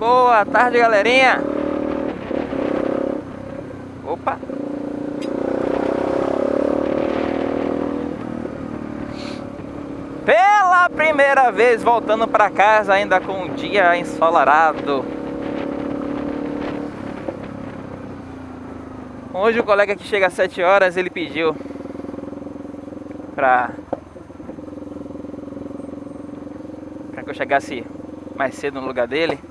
Boa tarde, galerinha. Opa. Pela primeira vez voltando para casa ainda com um dia ensolarado. Hoje o colega que chega às 7 horas, ele pediu pra, pra que eu chegasse mais cedo no lugar dele.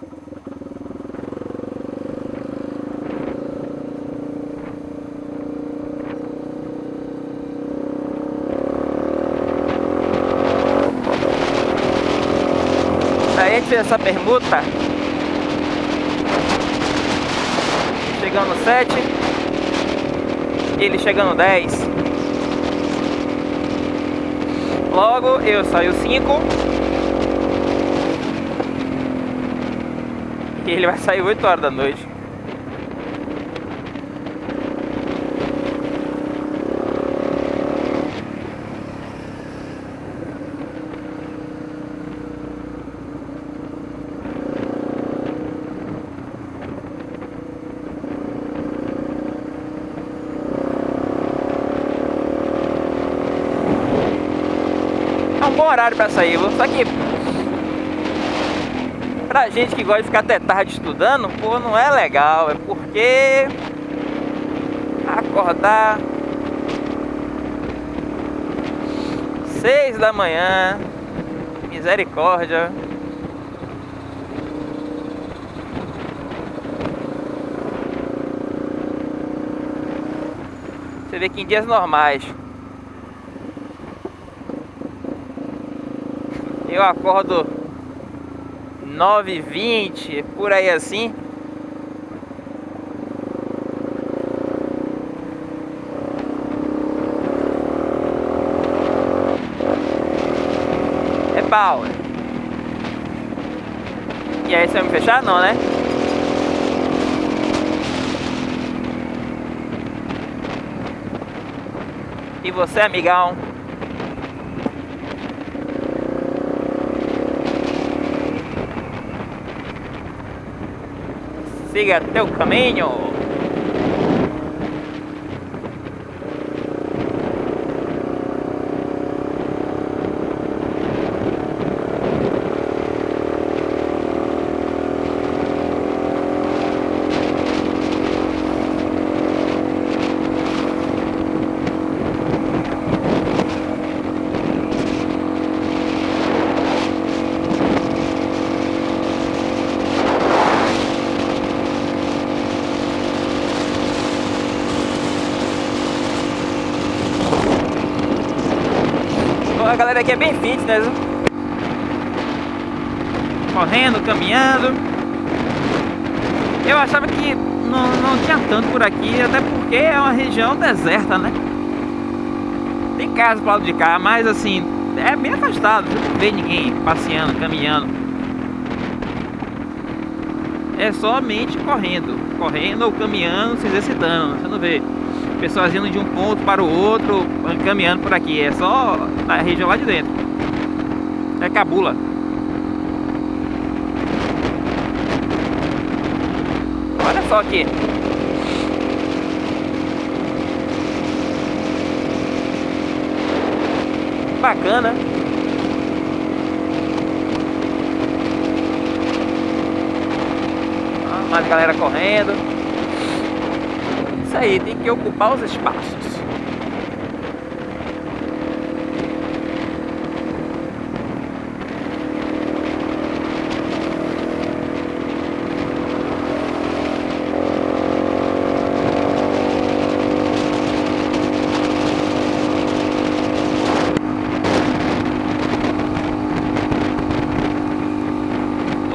Essa permuta. Chegando 7 Ele chegando 10 Logo eu saio 5 E ele vai sair 8 horas da noite bom horário pra sair, viu? só que pra gente que gosta de ficar até tarde estudando, pô, não é legal, é porque acordar seis da manhã, misericórdia. Você vê que em dias normais eu acordo 9h20, por aí assim. É pau. E aí você vai me fechar? Não, né? E você, amigão? Siga teu caminho. A galera aqui é bem fitness. viu? Correndo, caminhando. Eu achava que não, não tinha tanto por aqui, até porque é uma região deserta, né? Tem casa pro lado de cá, mas assim, é bem afastado. Você não vê ninguém passeando, caminhando. É somente correndo. Correndo ou caminhando, se exercitando. Você não vê pessoas indo de um ponto para o outro, caminhando por aqui. É só na região lá de dentro. É Cabula. Olha só aqui. Bacana. Ah, Mais galera correndo. Isso aí, tem que ocupar os espaços.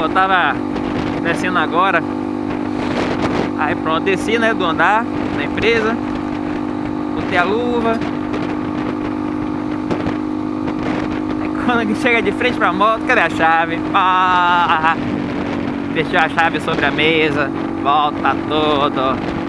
Eu tava descendo agora Aí pronto, desci né, do andar da empresa Botei a luva Aí quando chega de frente pra moto, cadê a chave? Ah, deixou a chave sobre a mesa Volta tudo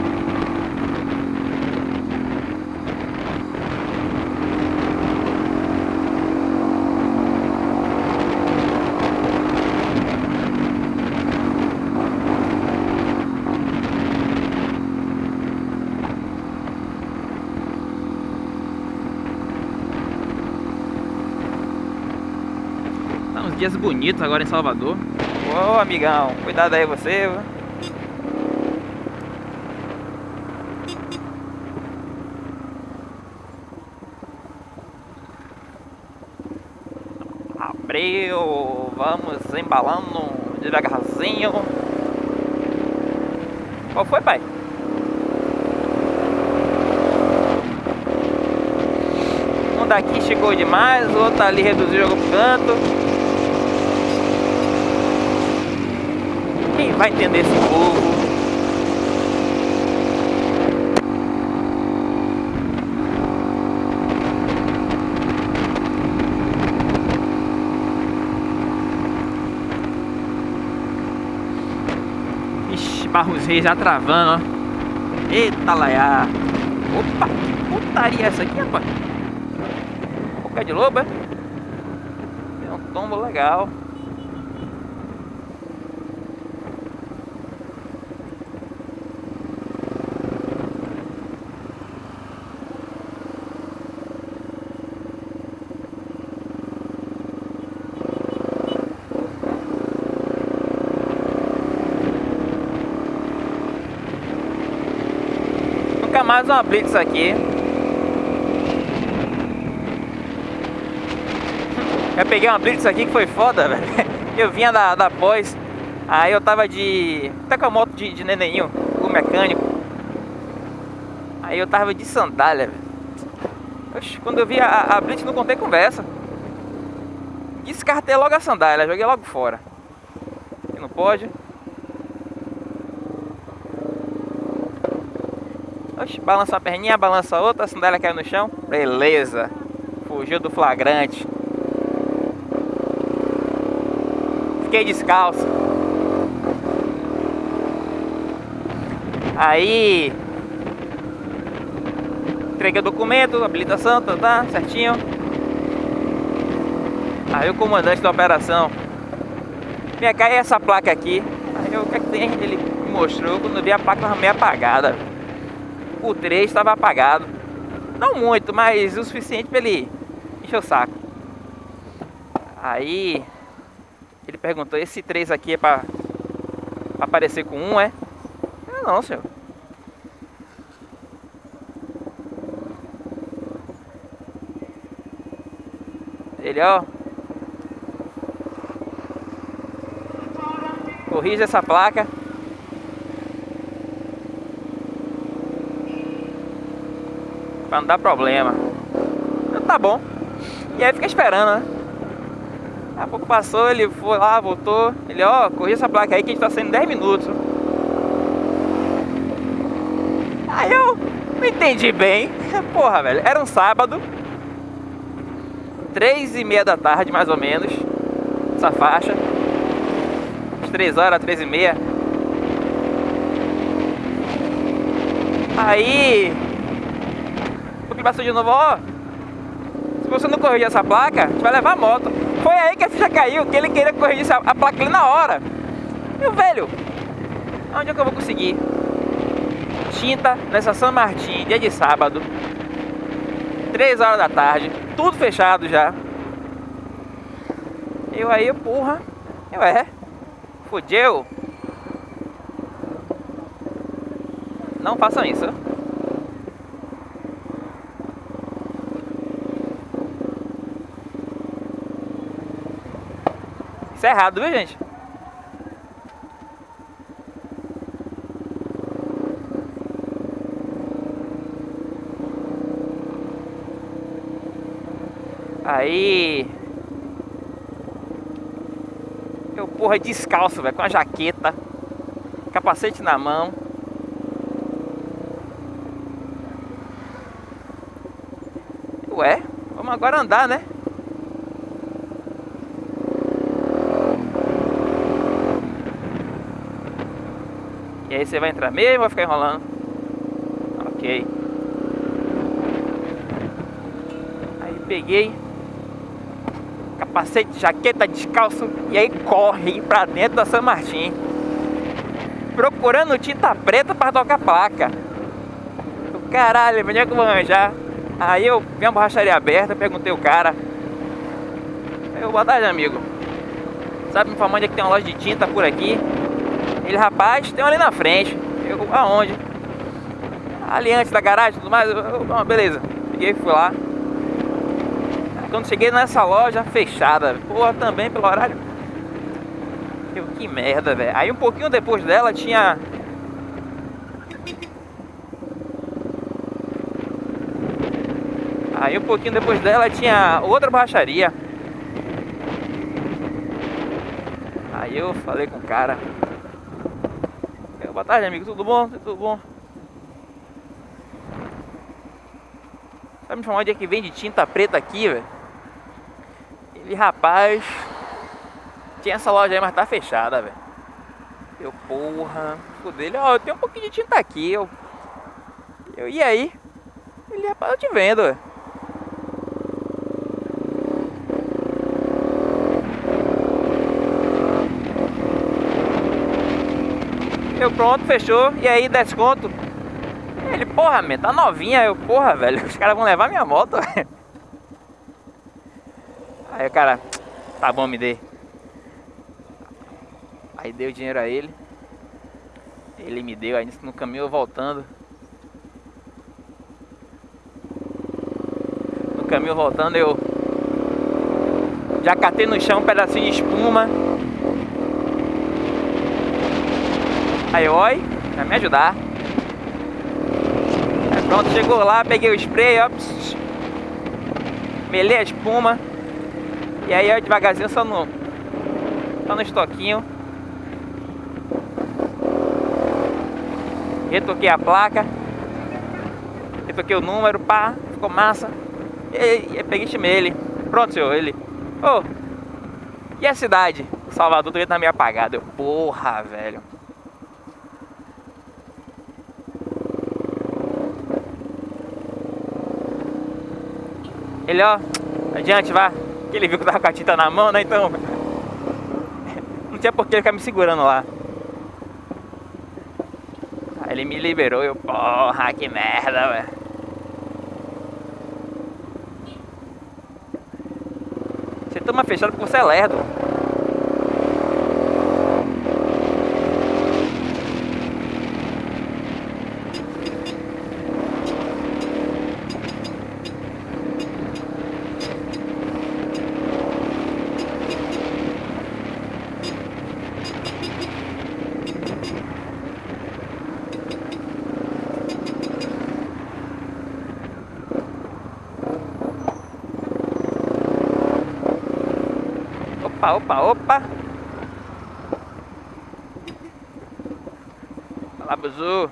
dias bonitos agora em Salvador. Ô, amigão, cuidado aí você. Abriu, vamos embalando devagarzinho. Qual foi, pai? Um daqui chegou demais, o outro ali reduziu o jogo canto. Quem vai entender esse povo? Ixi, Barros Reis já travando, ó. Eita laiá. Opa, que putaria é essa aqui, rapaz? Boca de lobo, é? Tem um tombo legal. Nunca mais uma blitz aqui. Eu peguei uma blitz aqui que foi foda, velho. Eu vinha da, da pós, aí eu tava de. Até com a moto de, de o mecânico. Aí eu tava de sandália, velho. Oxe, quando eu vi a, a blitz não contei conversa. Descartei logo a sandália, joguei logo fora. Não pode. Oxe, balança uma perninha, balança outra, a sandália caiu no chão. Beleza. Fugiu do flagrante. Fiquei descalço. Aí entreguei o documento, habilitação, tá, tá certinho. Aí o comandante da operação Vem cá, e essa placa aqui? Aí eu, o que é que tem? Ele mostrou, quando eu vi a placa estava meio apagada. O 3 estava apagado. Não muito, mas o suficiente para ele encher o saco. Aí ele perguntou, esse 3 aqui é para aparecer com um, é? Eu, não, senhor. Ele, ó. Corrija essa placa. Pra não dar problema. Tá bom. E aí fica esperando, né? Daqui a pouco passou, ele foi lá, voltou. Ele, ó, corrija essa placa aí que a gente tá saindo 10 minutos. Aí eu não entendi bem. Porra, velho. Era um sábado. Três e meia da tarde, mais ou menos. Essa faixa. Às três horas, três e meia. Aí... Passou de novo, ó. Se você não corrigir essa placa, vai levar a moto. Foi aí que a ficha caiu, que ele queria corrigir a placa ali na hora. O velho, onde é que eu vou conseguir? Tinta nessa São Martin, dia de sábado. 3 horas da tarde, tudo fechado já. Eu aí, porra. Eu é. Fudeu. Não façam isso. Isso é errado, viu, gente? Aí. Eu, porra, descalço, velho, com a jaqueta, capacete na mão. Ué, vamos agora andar, né? E aí você vai entrar mesmo ou vai ficar enrolando? Ok. Aí peguei capacete, jaqueta, descalço e aí corre pra dentro da São Martin. Procurando tinta preta para tocar placa. Caralho, onde é que vou arranjar? Aí eu vi uma borracharia aberta, perguntei o cara. Eu, boa tarde, amigo. Sabe me informando que tem uma loja de tinta por aqui. Ele, rapaz, tem uma ali na frente. Eu, aonde? Ali antes da garagem e tudo mais. Eu, eu, beleza. Peguei e fui lá. Quando cheguei nessa loja, fechada. Porra, também pelo horário. Eu, que merda, velho. Aí um pouquinho depois dela tinha Aí um pouquinho depois dela tinha outra borracharia. Aí eu falei com o cara. Boa tarde, amigo. Tudo bom? Tudo bom? Sabe me falar onde é que vende tinta preta aqui, velho? Ele, rapaz... Tinha essa loja aí, mas tá fechada, velho. Eu, porra... Dele, ó, eu tenho um pouquinho de tinta aqui. Eu, eu e aí? Ele, rapaz, eu te vendo, velho. Eu pronto, fechou. E aí, desconto. Ele, porra, man, tá novinha. Eu, porra, velho, os caras vão levar minha moto. Aí o cara, tá bom, me dê. Aí deu dinheiro a ele. Ele me deu, aí no caminho voltando. No caminho voltando eu já catei no chão um pedacinho de espuma. Aí, oi, vai me ajudar. Aí, pronto, chegou lá, peguei o spray, ó. Melei a espuma. E aí, ó, devagarzinho, só no, só no estoquinho. Retoquei a placa. Retoquei o número, pá, ficou massa. E peguei e ele. Pronto, senhor, ele. Ô, oh, e a cidade? Salvador também tá meio apagado. Eu, porra, velho. Ele, ó, adiante, vá. Que ele viu que eu tava com a tinta na mão, né? Então. Não tinha por que ele ficar me segurando lá. Aí ele me liberou eu, porra, que merda, velho. Você toma fechado porque você é lerdo. Opa, opa, opa. Fala, buzu.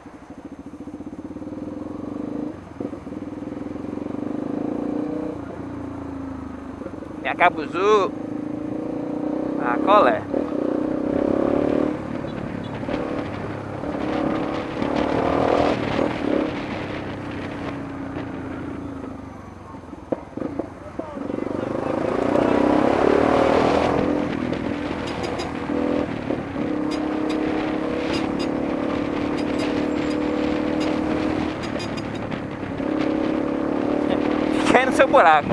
Vem cá, buzu. Ah, qual é? Seu buraco.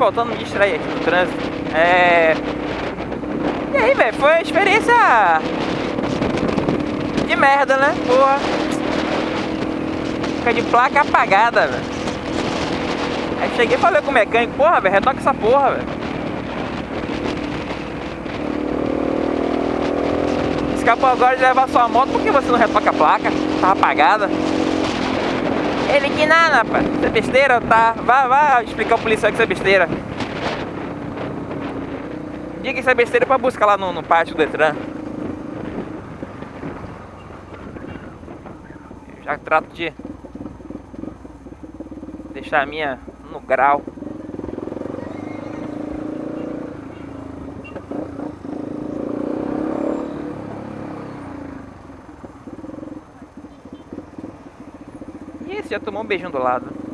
Voltando a me distrair aqui no trânsito. É, e aí, velho, foi uma experiência de merda, né? Porra. Fica de placa apagada, velho. Aí cheguei e falei com o mecânico, porra, velho, retoca essa porra, velho. Escapou agora de levar sua moto, por que você não retoca a placa? Tava apagada. Ele que nada, rapaz. Isso é besteira, tá? Vai, vai explicar ao policial que isso é besteira. Diga isso é besteira pra buscar lá no, no pátio do Detran. Eu já trato de deixar a minha no grau. Esse já tomou um beijinho do lado.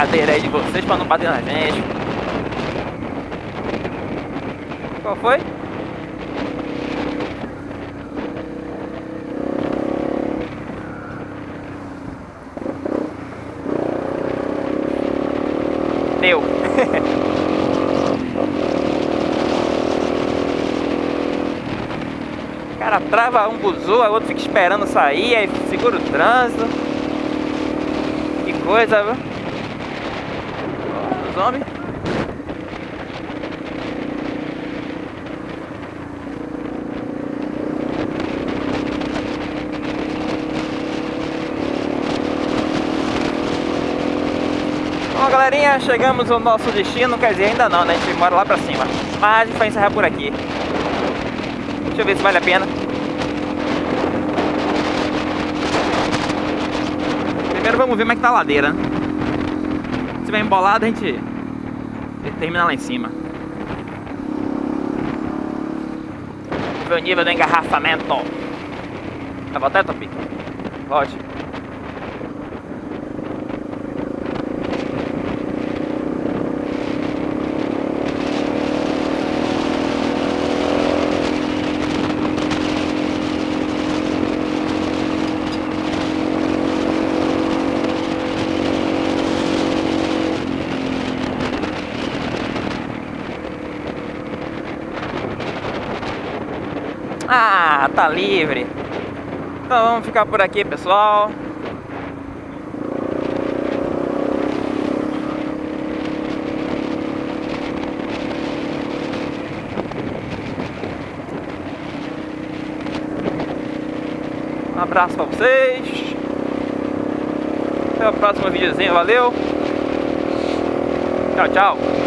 Uma brincadeira aí de vocês pra não bater na gente. Qual foi? Deu. o cara trava um buzu, a outro fica esperando sair, aí segura o trânsito. Que coisa, viu? Bom, galerinha, chegamos ao nosso destino, quer dizer, ainda não, né? A gente mora lá pra cima. Mas a gente vai encerrar por aqui. Deixa eu ver se vale a pena. Primeiro vamos ver como é que tá a ladeira. Se tiver embolado, a gente termina lá em cima. Vamos ver o nível do engarrafamento. Tá voltando, Topi? Volte. Ah, tá livre. Então vamos ficar por aqui, pessoal. Um abraço pra vocês. Até o próximo videozinho, valeu. Tchau, tchau.